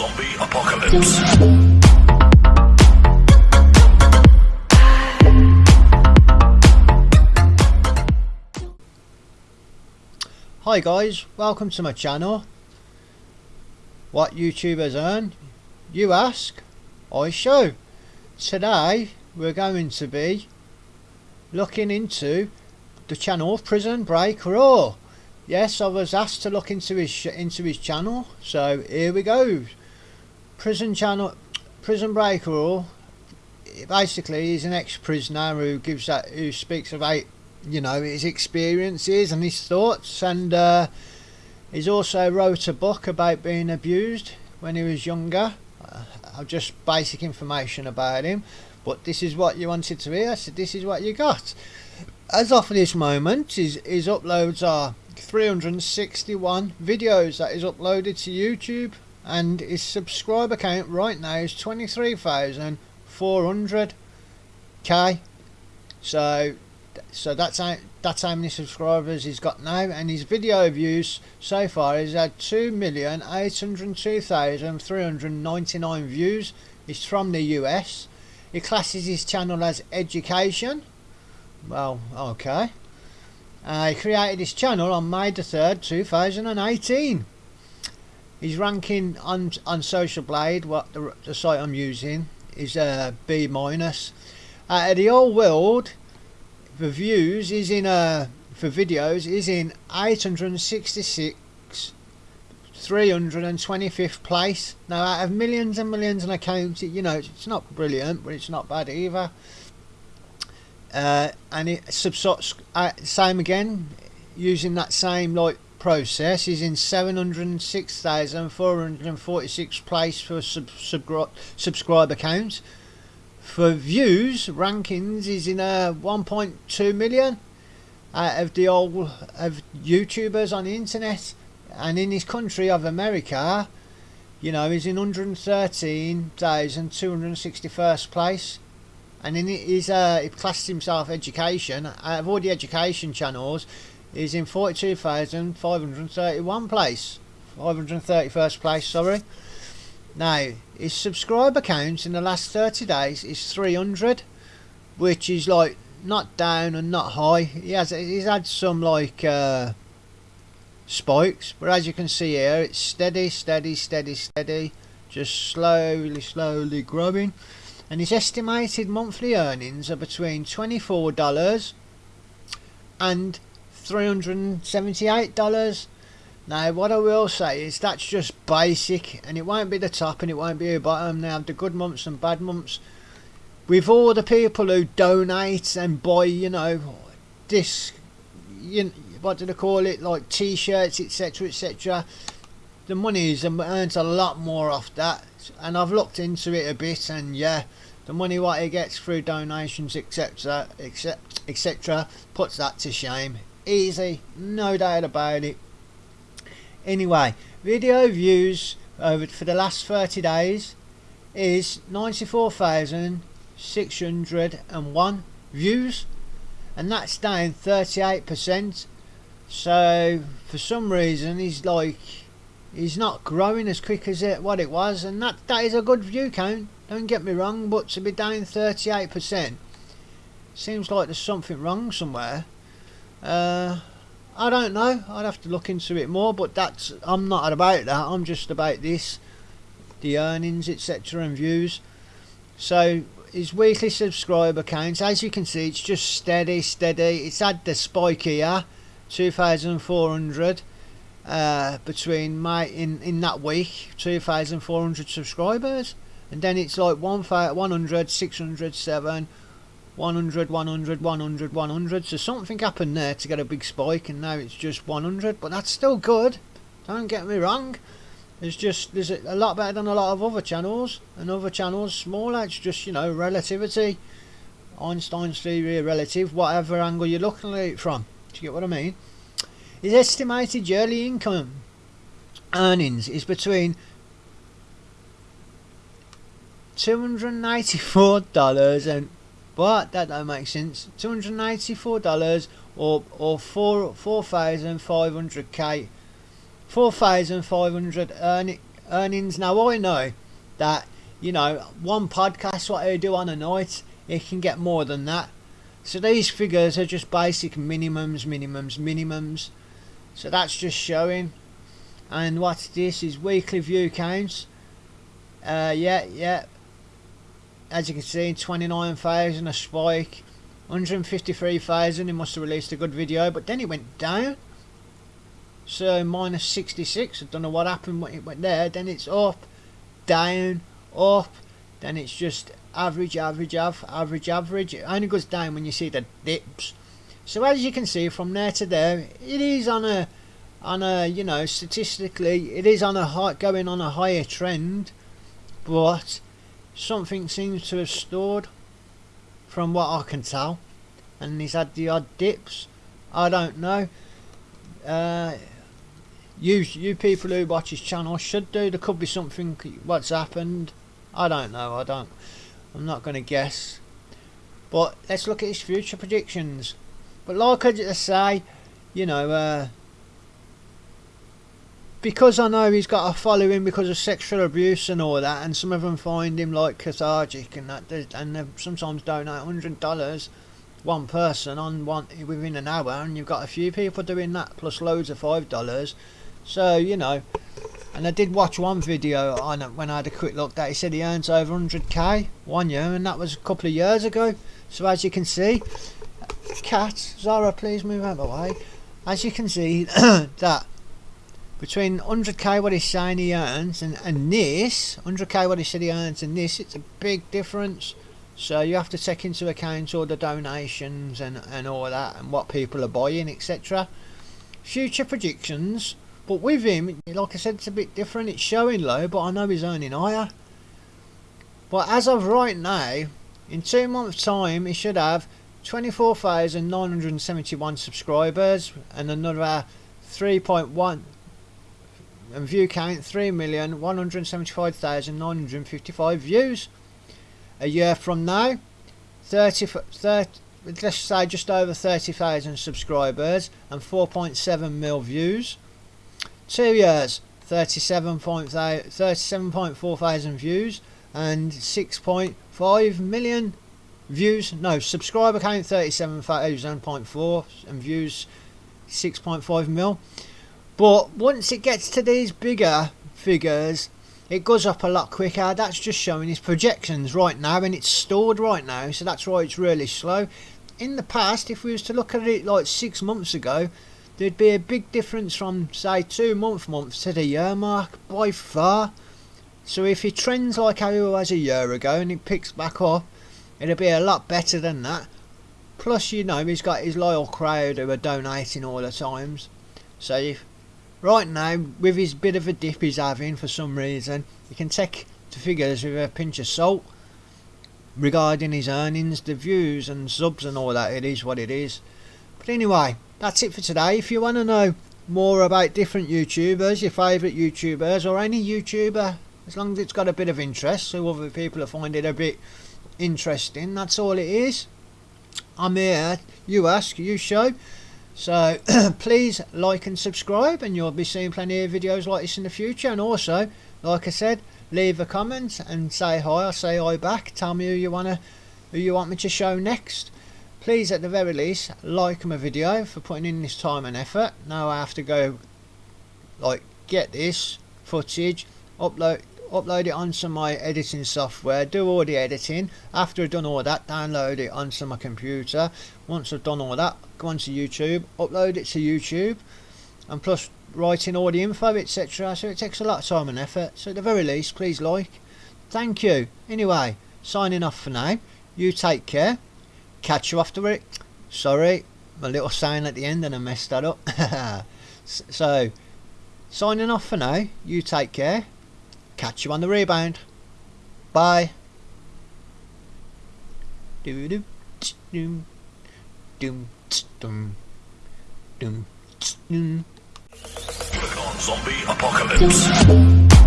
Zombie Apocalypse. Hi guys, welcome to my channel. What YouTubers earn? You ask, I show. Today we're going to be looking into the channel Prison Break Raw. Yes, I was asked to look into his into his channel, so here we go. Prison channel, Prison Break Raw. Basically, he's an ex-prisoner who gives that who speaks about you know his experiences and his thoughts and uh, he's also wrote a book about being abused when he was younger uh, just basic information about him but this is what you wanted to hear so this is what you got as of this moment his, his uploads are 361 videos that is uploaded to YouTube and his subscriber count right now is 23,400k so so that's how that's how many subscribers he's got now and his video views so far he's had 2,802,399 views. He's from the US he classes his channel as education. Well okay. Uh, he created his channel on May the 3rd 2018 his ranking on on Social Blade what the, the site I'm using is uh, B minus. Uh, the whole world for views is in uh for videos is in 866 325th place. Now out of millions and millions of accounts you know it's not brilliant but it's not bad either. Uh, and it subs uh, same again using that same like process is in 706,446 place for sub, sub subscriber count for views rankings is in a 1.2 million out of the old of YouTubers on the internet. And in his country of America you know he's in 113,261st place. And in his uh, he classes himself education out of all the education channels he's in 42,531 place 531st place sorry now, his subscriber count in the last 30 days is 300, which is like not down and not high. He has he's had some like uh, spikes, but as you can see here, it's steady, steady, steady, steady, just slowly, slowly growing. And his estimated monthly earnings are between $24 and $378 now what I will say is that's just basic and it won't be the top and it won't be the bottom. Now the good months and bad months. With all the people who donate and buy, you know, this, you what do they call it, like t-shirts, etc, etc. The money is um, earns a lot more off that and I've looked into it a bit and yeah, the money what he gets through donations etc etc etc puts that to shame. Easy, no doubt about it. Anyway, video views over for the last 30 days is 94,601 views and that's down 38% so for some reason he's like he's not growing as quick as it what it was and that that is a good view count don't get me wrong but to be down 38% seems like there's something wrong somewhere uh, I don't know. I'd have to look into it more, but that's I'm not about that. I'm just about this, the earnings, etc., and views. So his weekly subscriber count, as you can see, it's just steady, steady. It's had the spike here, 2,400 uh, between my in in that week, 2,400 subscribers, and then it's like 1, 100, 600, 7. 100, 100, 100, 100. So something happened there to get a big spike and now it's just 100. But that's still good. Don't get me wrong. It's just, there's a, lot better than a lot of other channels. And other channels smaller. It's just, you know, relativity. Einstein's theory of relative, whatever angle you're looking at it from. Do you get what I mean? His estimated yearly income earnings is between $294 and but that don't make sense. Two hundred and eighty-four dollars or or four four thousand five hundred k, four thousand five hundred earning earnings. Now I know that you know one podcast what I do on a night, it can get more than that. So these figures are just basic minimums, minimums, minimums. So that's just showing. And what's this is weekly view counts. Uh, yeah, yeah. As you can see, 29,000 a spike. 153,000, he must have released a good video, but then it went down. So minus 66, I don't know what happened when it went there. Then it's up, down, up. Then it's just average, average, average, average, average. It only goes down when you see the dips. So as you can see from there to there, it is on a, on a, you know, statistically, it is on a high, going on a higher trend, but something seems to have stored from what I can tell. And he's had the odd dips. I don't know. Uh, you you people who watch his channel should do. There could be something what's happened. I don't know. I don't. I'm not going to guess. But let's look at his future predictions. But like I just say, you know, uh, because I know he's got a following because of sexual abuse and all that, and some of them find him like cathartic and that, and they sometimes donate hundred dollars one person on one within an hour, and you've got a few people doing that plus loads of five dollars. So you know, and I did watch one video on it when I had a quick look that he said he earns over 100k one year, and that was a couple of years ago. So as you can see, cat Zara, please move out of the way. As you can see, that between 100k what he's saying he earns and, and this 100k what he said he earns and this it's a big difference. So you have to take into account all the donations and, and all that and what people are buying etc future predictions but with him like I said it's a bit different. It's showing low but I know he's earning higher. But as of right now in two months time he should have 24,971 subscribers and another 3.1 and view count 3,175,955 views. A year from now, 30, 30 let's say just over 30,000 subscribers and 4.7 mil views. Two years, 37.4 thousand views and 6.5 million views. No, subscriber count 37,000.4 and views 6.5 mil. But once it gets to these bigger figures, it goes up a lot quicker. That's just showing his projections right now and it's stored right now. So that's why it's really slow. In the past, if we was to look at it like six months ago, there'd be a big difference from say two month months to the year mark by far. So if he trends like how he was a year ago and he picks back up, it'll be a lot better than that. Plus, you know, he's got his loyal crowd who are donating all the times. So if Right now, with his bit of a dip he's having for some reason, you can take the figures with a pinch of salt regarding his earnings, the views and subs and all that. It is what it is. But anyway, that's it for today. If you want to know more about different YouTubers, your favourite YouTubers, or any YouTuber, as long as it's got a bit of interest, so other people find it a bit interesting, that's all it is. I'm here, you ask, you show. So please like and subscribe and you'll be seeing plenty of videos like this in the future. And also like I said leave a comment and say hi. I'll say hi back. Tell me who you wanna who you want me to show next. Please at the very least like my video for putting in this time and effort. Now I have to go like get this footage upload upload it onto my editing software, do all the editing. After I've done all that, download it onto my computer. Once I've done all that, go onto YouTube, upload it to YouTube, and plus writing all the info, etc. So it takes a lot of time and effort. So at the very least, please like. Thank you. Anyway, signing off for now. You take care. Catch you after it. Sorry, my little sign at the end and I messed that up. so, signing off for now. You take care. Catch you on the rebound. Bye. Do do doom doom doom doom doom. Zombie Apocalypse.